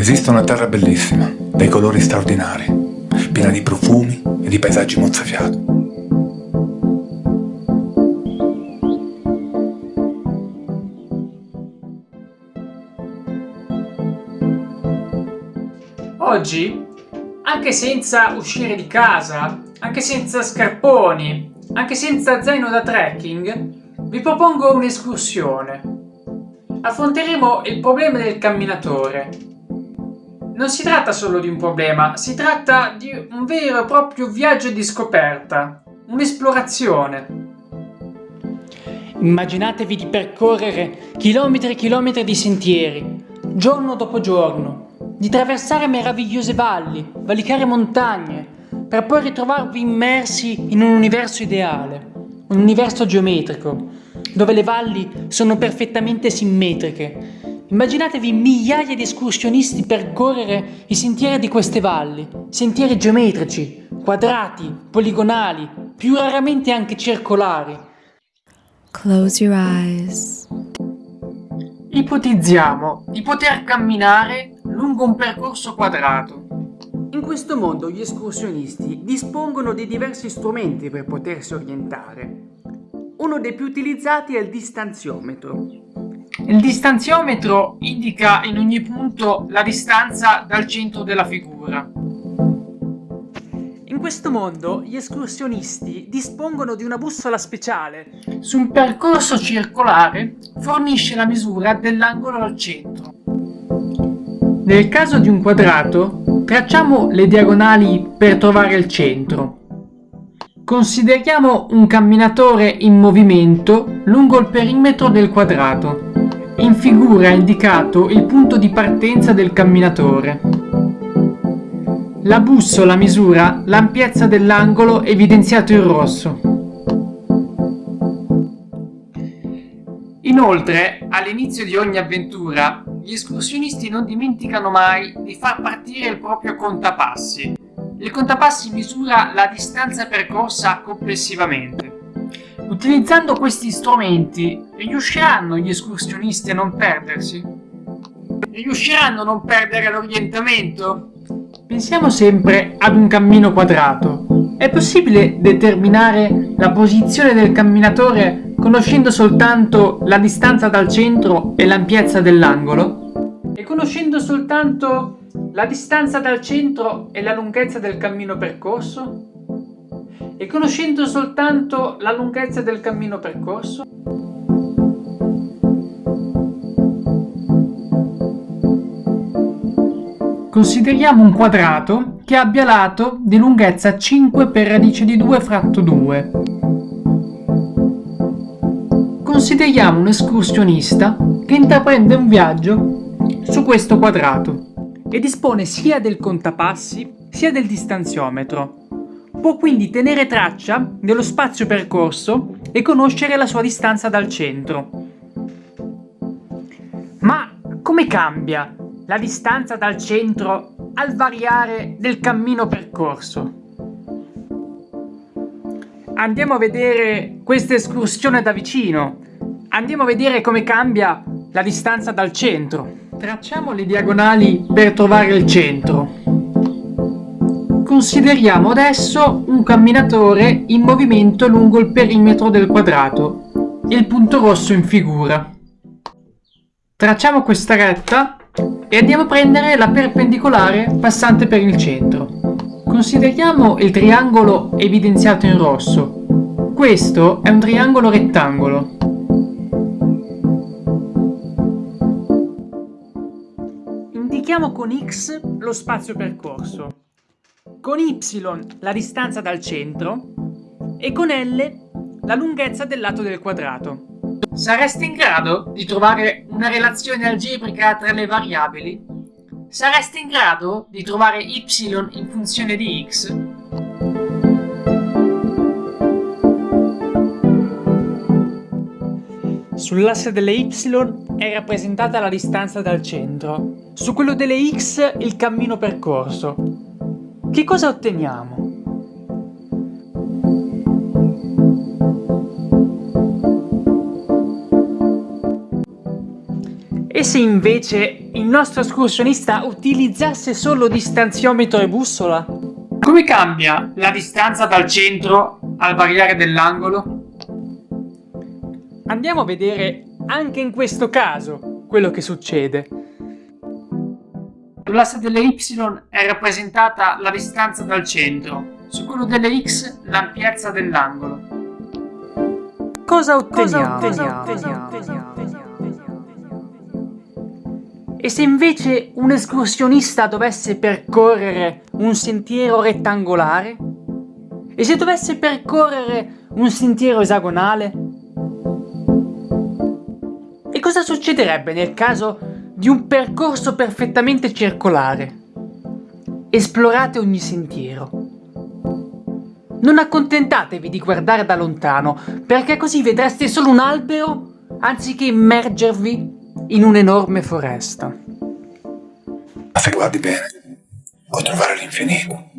Esiste una terra bellissima, dai colori straordinari, piena di profumi e di paesaggi mozzafiato. Oggi, anche senza uscire di casa, anche senza scarponi, anche senza zaino da trekking, vi propongo un'escursione. Affronteremo il problema del camminatore. Non si tratta solo di un problema, si tratta di un vero e proprio viaggio di scoperta, un'esplorazione. Immaginatevi di percorrere chilometri e chilometri di sentieri, giorno dopo giorno, di traversare meravigliose valli, valicare montagne, per poi ritrovarvi immersi in un universo ideale, un universo geometrico, dove le valli sono perfettamente simmetriche. Immaginatevi migliaia di escursionisti percorrere i sentieri di queste valli, sentieri geometrici, quadrati, poligonali, più raramente anche circolari. Close your eyes. Ipotizziamo di poter camminare lungo un percorso quadrato. In questo mondo gli escursionisti dispongono di diversi strumenti per potersi orientare. Uno dei più utilizzati è il distanziometro. Il distanziometro indica in ogni punto la distanza dal centro della figura. In questo mondo gli escursionisti dispongono di una bussola speciale. Su un percorso circolare fornisce la misura dell'angolo al centro. Nel caso di un quadrato, tracciamo le diagonali per trovare il centro. Consideriamo un camminatore in movimento lungo il perimetro del quadrato. In figura è indicato il punto di partenza del camminatore. La bussola misura l'ampiezza dell'angolo evidenziato in rosso. Inoltre, all'inizio di ogni avventura, gli escursionisti non dimenticano mai di far partire il proprio contapassi. Il contapassi misura la distanza percorsa complessivamente. Utilizzando questi strumenti, riusciranno gli escursionisti a non perdersi? Riusciranno a non perdere l'orientamento? Pensiamo sempre ad un cammino quadrato. È possibile determinare la posizione del camminatore conoscendo soltanto la distanza dal centro e l'ampiezza dell'angolo? E conoscendo soltanto la distanza dal centro e la lunghezza del cammino percorso? E conoscendo soltanto la lunghezza del cammino percorso? Consideriamo un quadrato che abbia lato di lunghezza 5 per radice di 2 fratto 2 consideriamo un escursionista che intraprende un viaggio su questo quadrato e dispone sia del contapassi sia del distanziometro. Può quindi tenere traccia dello spazio percorso e conoscere la sua distanza dal centro. Ma come cambia la distanza dal centro al variare del cammino percorso? Andiamo a vedere questa escursione da vicino Andiamo a vedere come cambia la distanza dal centro. Tracciamo le diagonali per trovare il centro. Consideriamo adesso un camminatore in movimento lungo il perimetro del quadrato, il punto rosso in figura. Tracciamo questa retta e andiamo a prendere la perpendicolare passante per il centro. Consideriamo il triangolo evidenziato in rosso. Questo è un triangolo rettangolo. Indichiamo con x lo spazio percorso, con y la distanza dal centro e con L la lunghezza del lato del quadrato. Saresti in grado di trovare una relazione algebrica tra le variabili? Saresti in grado di trovare y in funzione di x? Sull'asse delle y è rappresentata la distanza dal centro, su quello delle x il cammino percorso. Che cosa otteniamo? E se invece il nostro escursionista utilizzasse solo distanziometro e bussola? Come cambia la distanza dal centro al variare dell'angolo? Andiamo a vedere anche in questo caso quello che succede. Sull'asse delle y è rappresentata la distanza dal centro, su quello delle x l'ampiezza dell'angolo. Cosa otteniamo? Cosa otteniamo? E se invece un escursionista dovesse percorrere un sentiero rettangolare? E se dovesse percorrere un sentiero esagonale? E cosa succederebbe nel caso di un percorso perfettamente circolare? Esplorate ogni sentiero. Non accontentatevi di guardare da lontano, perché così vedreste solo un albero anziché immergervi in un'enorme foresta. Ma se guardi bene, puoi trovare l'infinito.